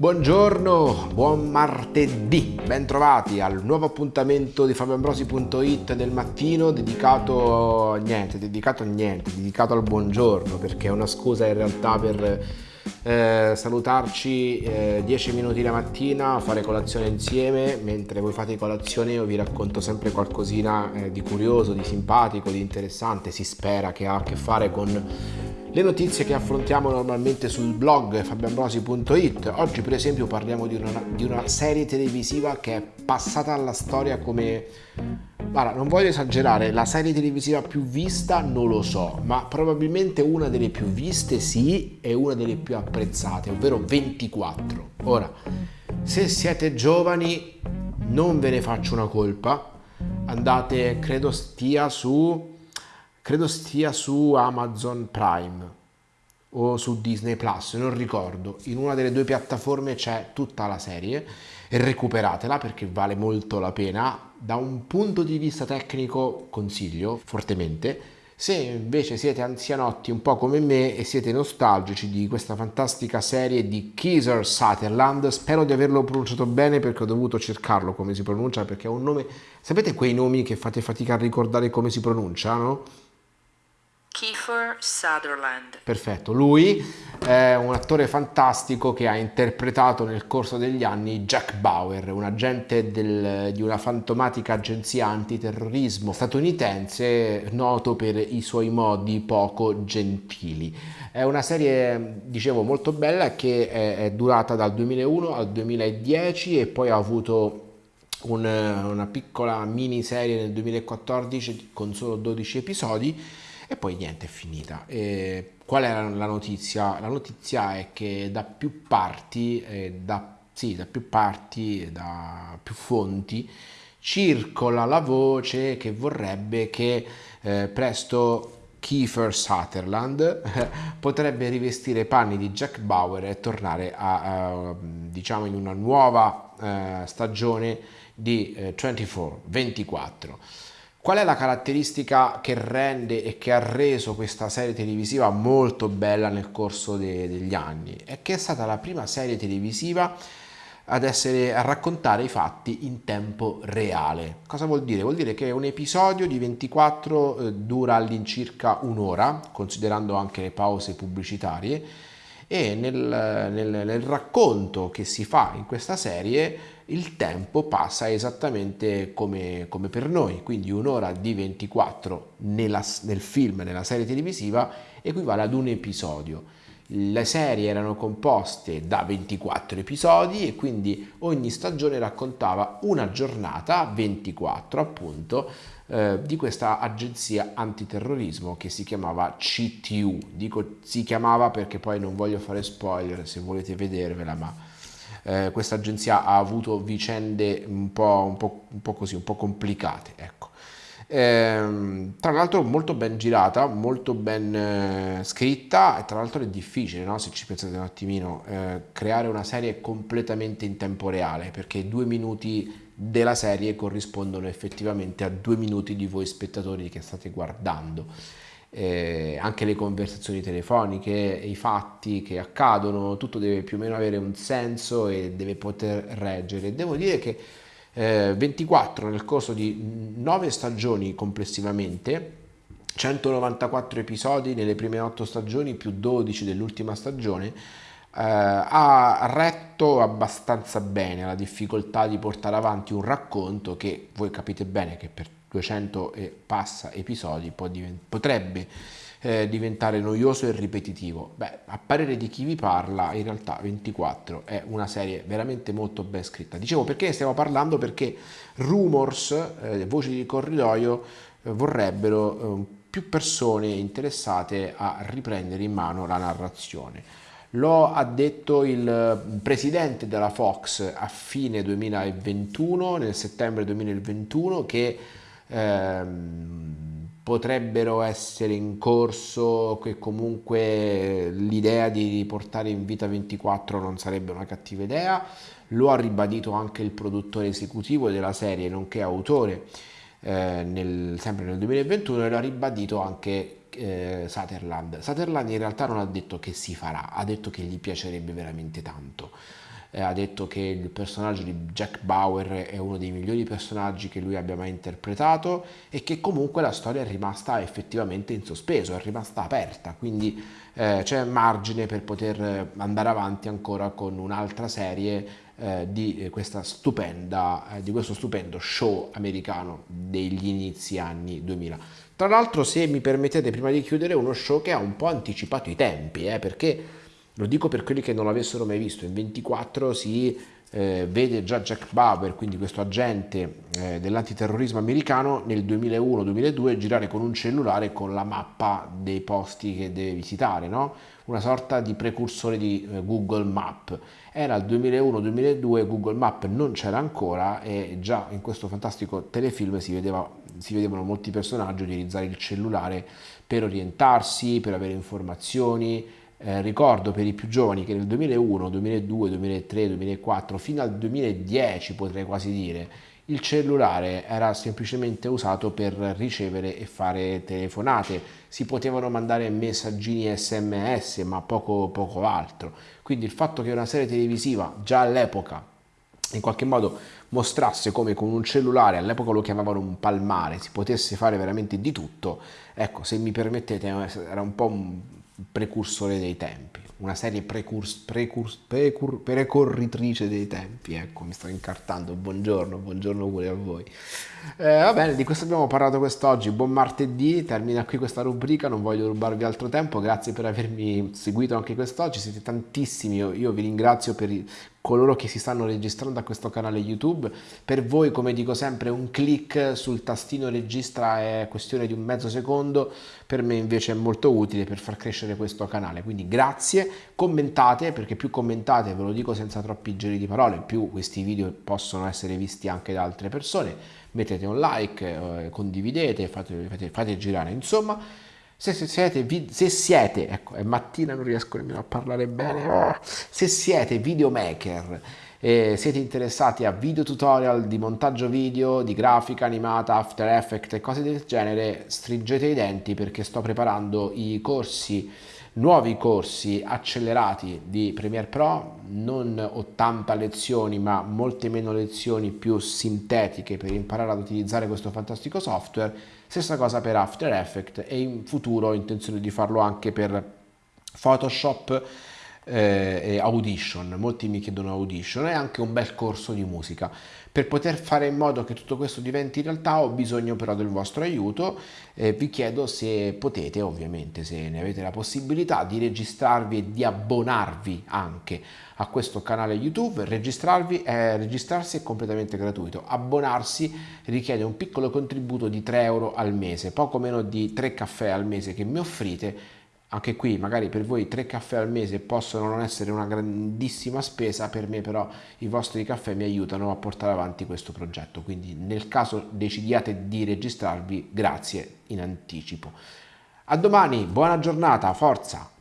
Buongiorno, buon martedì, bentrovati al nuovo appuntamento di fabioambrosi.it del mattino dedicato niente, dedicato niente, dedicato al buongiorno perché è una scusa in realtà per eh, salutarci eh, 10 minuti la mattina, fare colazione insieme, mentre voi fate colazione io vi racconto sempre qualcosina eh, di curioso, di simpatico, di interessante, si spera che ha a che fare con le notizie che affrontiamo normalmente sul blog fabioambrosi.it. Oggi per esempio parliamo di una, di una, serie televisiva che è passata alla storia come... Guarda, non voglio esagerare, la serie televisiva più vista non lo so, ma probabilmente una delle più viste sì e una delle più apprezzate, ovvero 24. Ora, se siete giovani non ve ne faccio una colpa, andate, credo stia su credo stia su Amazon Prime o su Disney Plus, non ricordo. In una delle due piattaforme c'è tutta la serie e recuperatela perché vale molto la pena. Da un punto di vista tecnico consiglio fortemente. Se invece siete anzianotti un po' come me e siete nostalgici di questa fantastica serie di Kieser Sutherland, spero di averlo pronunciato bene perché ho dovuto cercarlo come si pronuncia perché è un nome... Sapete quei nomi che fate fatica a ricordare come si pronunciano? Kiefer Sutherland. Perfetto, lui è un attore fantastico che ha interpretato nel corso degli anni Jack Bauer, un agente del, di una fantomatica agenzia antiterrorismo statunitense noto per i suoi modi poco gentili. È una serie, dicevo, molto bella che è, è durata dal 2001 al 2010 e poi ha avuto un, una piccola miniserie nel 2014 con solo 12 episodi e poi niente, è finita. E qual è la notizia? La notizia è che da più parti, eh, da, sì, da più parti, da più fonti, circola la voce che vorrebbe che eh, presto Kiefer Sutherland potrebbe rivestire i panni di Jack Bauer e tornare a, a diciamo in una nuova eh, stagione di eh, 24 24 Qual è la caratteristica che rende e che ha reso questa serie televisiva molto bella nel corso de degli anni? È che è stata la prima serie televisiva ad essere a raccontare i fatti in tempo reale. Cosa vuol dire? Vuol dire che un episodio di 24 eh, dura all'incirca un'ora, considerando anche le pause pubblicitarie, e nel, nel, nel racconto che si fa in questa serie il tempo passa esattamente come, come per noi, quindi un'ora di 24 nella, nel film, nella serie televisiva, equivale ad un episodio. Le serie erano composte da 24 episodi e quindi ogni stagione raccontava una giornata, 24 appunto, eh, di questa agenzia antiterrorismo che si chiamava CTU. Dico si chiamava perché poi non voglio fare spoiler se volete vedervela, ma eh, questa agenzia ha avuto vicende un po', un po', un po così, un po' complicate. Ecco. Eh, tra l'altro molto ben girata, molto ben eh, scritta e tra l'altro è difficile, no? se ci pensate un attimino, eh, creare una serie completamente in tempo reale perché due minuti della serie corrispondono effettivamente a due minuti di voi spettatori che state guardando eh, anche le conversazioni telefoniche, i fatti che accadono, tutto deve più o meno avere un senso e deve poter reggere. Devo dire che eh, 24 nel corso di 9 stagioni complessivamente, 194 episodi nelle prime 8 stagioni più 12 dell'ultima stagione, ha retto abbastanza bene la difficoltà di portare avanti un racconto che voi capite bene che per 200 e passa episodi potrebbe eh, diventare noioso e ripetitivo. Beh, a parere di chi vi parla, in realtà 24 è una serie veramente molto ben scritta. Dicevo perché ne stiamo parlando? Perché rumors, eh, voci di corridoio, eh, vorrebbero eh, più persone interessate a riprendere in mano la narrazione. Lo ha detto il presidente della Fox a fine 2021, nel settembre 2021, che ehm, potrebbero essere in corso, che comunque l'idea di riportare in vita 24 non sarebbe una cattiva idea, lo ha ribadito anche il produttore esecutivo della serie, nonché autore, eh, nel, sempre nel 2021, e lo ha ribadito anche eh, Sutherland. Sutherland in realtà non ha detto che si farà, ha detto che gli piacerebbe veramente tanto. eh, ha detto che il personaggio di Jack Bauer è uno dei migliori personaggi che lui abbia mai interpretato e che comunque la storia è rimasta effettivamente in sospeso, è rimasta aperta, quindi eh, c'è margine per poter andare avanti ancora con un'altra serie eh, di, questa stupenda, eh, di questo stupendo show americano degli inizi anni 2000. Tra l'altro, se mi permettete, prima di chiudere, uno show che ha un po' anticipato i tempi, eh, perché lo dico per quelli che non l'avessero mai visto, in 24 si eh, vede già Jack Bauer, quindi questo agente eh, dell'antiterrorismo americano, nel 2001-2002 girare con un cellulare con la mappa dei posti che deve visitare, no? una sorta di precursore di eh, Google Map. Era il 2001-2002, Google Map non c'era ancora e già in questo fantastico telefilm si, vedeva, si vedevano molti personaggi utilizzare il cellulare per orientarsi, per avere informazioni, eh, ricordo per i più giovani che nel 2001, 2002, 2003, 2004, fino al 2010 potrei quasi dire, il cellulare era semplicemente usato per ricevere e fare telefonate, si potevano mandare messaggini sms ma poco, poco altro, quindi il fatto che una serie televisiva già all'epoca in qualche modo mostrasse come con un cellulare, all'epoca lo chiamavano un palmare, si potesse fare veramente di tutto, ecco se mi permettete era un po' un precursore dei tempi, una serie precurs, precurs, precur, precorritrice dei tempi, ecco mi sto incartando, buongiorno, buongiorno pure a voi. Eh, va bene, di questo abbiamo parlato quest'oggi, buon martedì, termina qui questa rubrica, non voglio rubarvi altro tempo, grazie per avermi seguito anche quest'oggi, siete tantissimi, io, io vi ringrazio per coloro che si stanno registrando a questo canale YouTube. Per voi, come dico sempre, un clic sul tastino registra è questione di un mezzo secondo, per me invece è molto utile per far crescere questo canale. Quindi grazie, commentate, perché più commentate, ve lo dico senza troppi giri di parole, più questi video possono essere visti anche da altre persone. Mettete un like, eh, condividete, fate, fate, fate girare, insomma se, siete, se siete, ecco, è mattina non riesco nemmeno a parlare bene, se siete videomaker e siete interessati a video tutorial di montaggio video, di grafica animata, After Effects e cose del genere, stringete i denti perché sto preparando i corsi nuovi corsi accelerati di Premiere Pro, non 80 lezioni ma molte meno lezioni più sintetiche per imparare ad utilizzare questo fantastico software, stessa cosa per After Effects e in futuro ho intenzione di farlo anche per Photoshop eh, e Audition, molti mi chiedono Audition, è anche un bel corso di musica. Per poter fare in modo che tutto questo diventi realtà ho bisogno però del vostro aiuto, eh, vi chiedo se potete ovviamente, se ne avete la possibilità, di registrarvi e di abbonarvi anche a questo canale YouTube, registrarvi, eh, registrarsi è completamente gratuito, abbonarsi richiede un piccolo contributo di 3 euro al mese, poco meno di 3 caffè al mese che mi offrite anche qui magari per voi tre caffè al mese possono non essere una grandissima spesa, per me però i vostri caffè mi aiutano a portare avanti questo progetto, quindi nel caso decidiate di registrarvi, grazie in anticipo. A domani, buona giornata, forza!